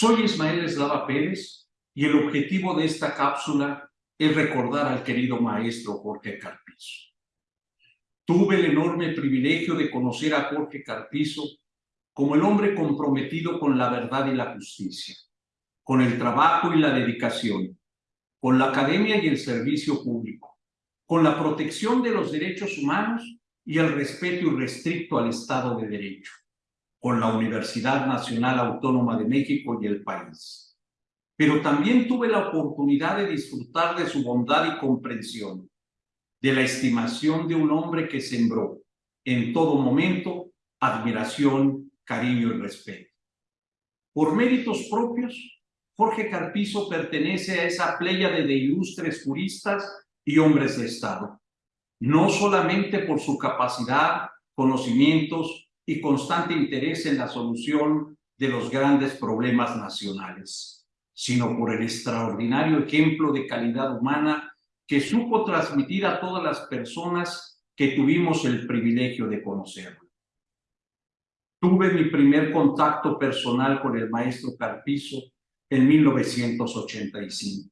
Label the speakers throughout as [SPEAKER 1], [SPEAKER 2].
[SPEAKER 1] Soy Ismael Eslava Pérez y el objetivo de esta cápsula es recordar al querido maestro Jorge Carpizo. Tuve el enorme privilegio de conocer a Jorge Carpizo como el hombre comprometido con la verdad y la justicia, con el trabajo y la dedicación, con la academia y el servicio público, con la protección de los derechos humanos y el respeto irrestricto al Estado de Derecho con la Universidad Nacional Autónoma de México y el país. Pero también tuve la oportunidad de disfrutar de su bondad y comprensión, de la estimación de un hombre que sembró en todo momento admiración, cariño y respeto. Por méritos propios, Jorge Carpizo pertenece a esa pléyade de ilustres juristas y hombres de Estado, no solamente por su capacidad, conocimientos y constante interés en la solución de los grandes problemas nacionales, sino por el extraordinario ejemplo de calidad humana que supo transmitir a todas las personas que tuvimos el privilegio de conocerlo. Tuve mi primer contacto personal con el maestro Carpizo en 1985,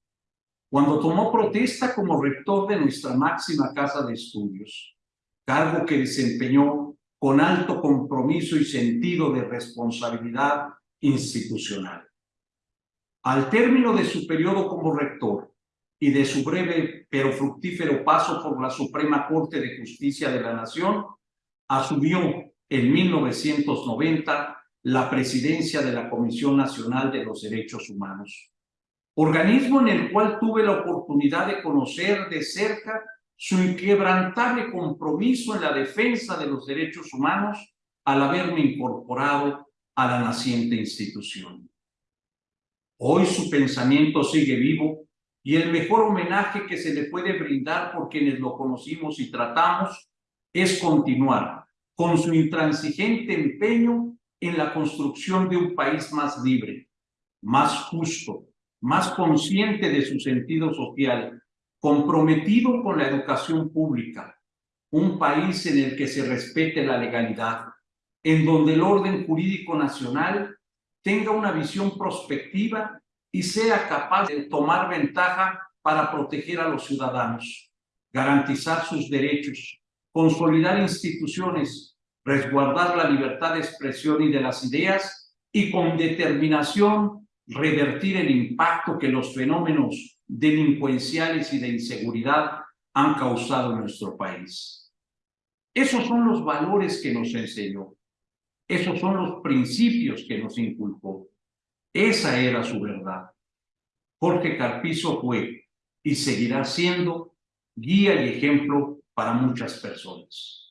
[SPEAKER 1] cuando tomó protesta como rector de nuestra máxima casa de estudios, cargo que desempeñó con alto compromiso y sentido de responsabilidad institucional. Al término de su periodo como rector y de su breve pero fructífero paso por la Suprema Corte de Justicia de la Nación, asumió en 1990 la presidencia de la Comisión Nacional de los Derechos Humanos, organismo en el cual tuve la oportunidad de conocer de cerca su inquebrantable compromiso en la defensa de los derechos humanos al haberme incorporado a la naciente institución. Hoy su pensamiento sigue vivo y el mejor homenaje que se le puede brindar por quienes lo conocimos y tratamos es continuar con su intransigente empeño en la construcción de un país más libre, más justo, más consciente de su sentido social comprometido con la educación pública, un país en el que se respete la legalidad, en donde el orden jurídico nacional tenga una visión prospectiva y sea capaz de tomar ventaja para proteger a los ciudadanos, garantizar sus derechos, consolidar instituciones, resguardar la libertad de expresión y de las ideas y con determinación revertir el impacto que los fenómenos delincuenciales y de inseguridad han causado en nuestro país. Esos son los valores que nos enseñó. Esos son los principios que nos inculcó. Esa era su verdad. Jorge Carpizo fue y seguirá siendo guía y ejemplo para muchas personas.